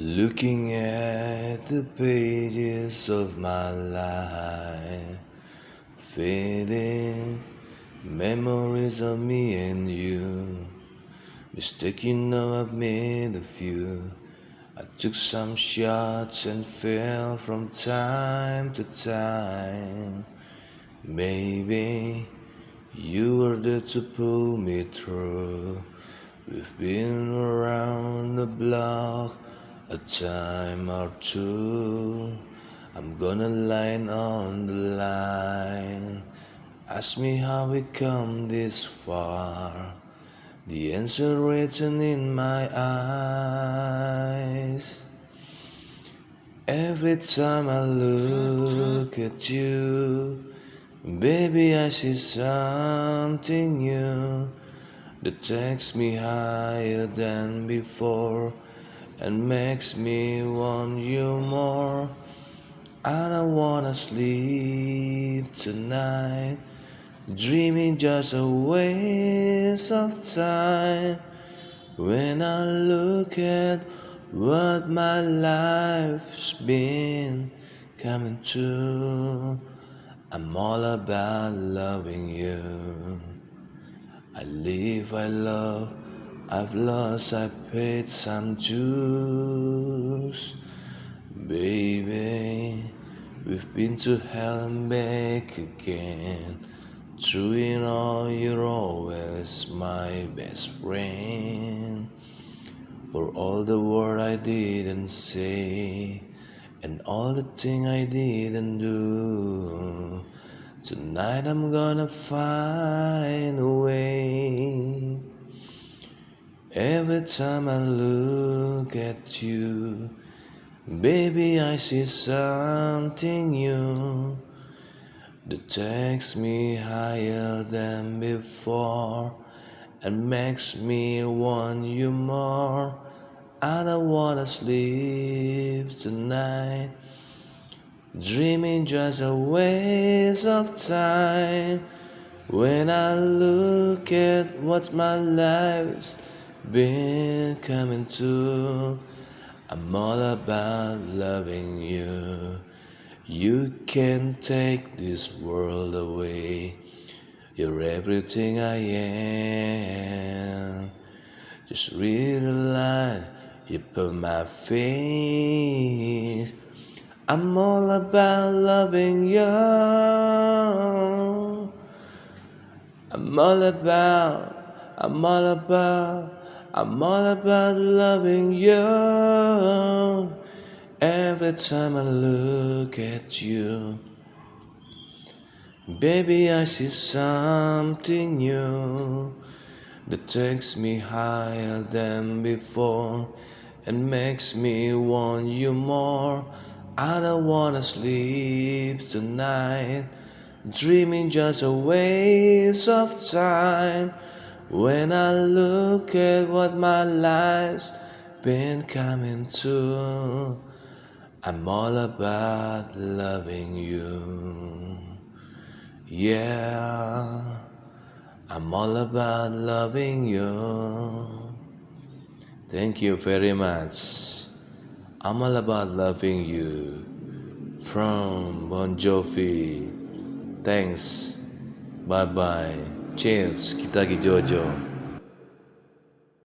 Looking at the pages of my life, fading memories of me and you. Mistake you know I've made a few. I took some shots and fell from time to time. Maybe you were there to pull me through. We've been around the block a time or two. I'm gonna line on the line. Ask me how we come this far. The answer written in my eyes. Every time I look at you, baby, I see something new that takes me higher than before and makes me want you more. I don't wanna sleep tonight, dreaming just a waste of time. When I look at what my life's been coming to, I'm all about loving you. I live, I love. I've lost, I paid some dues. Baby, we've been to hell and back again. Through it all, you're always my best friend. For all the word I didn't say, and all the thing I didn't do. Tonight I'm gonna find a way. Every time I look at you, baby, I see something new that takes me higher than before and makes me want you more. I don't wanna sleep tonight, dreaming just a waste of time. When I look at what my life's been coming to. I'm all about loving you. You can take this world away. You're everything I am. Just read the line you put my face. I'm all about loving you. I'm all about, I'm all about. I'm all about loving you every time I look at you. Baby, I see something new that takes me higher than before and makes me want you more. I don't wanna sleep tonight, dreaming just a waste of time. When I look at what my life's been coming to, I'm all about loving you. Yeah, I'm all about loving you. Thank you very much. I'm all about loving you. From Bon Jovi. Thanks. Bye bye. Chance Kitagi Jojo.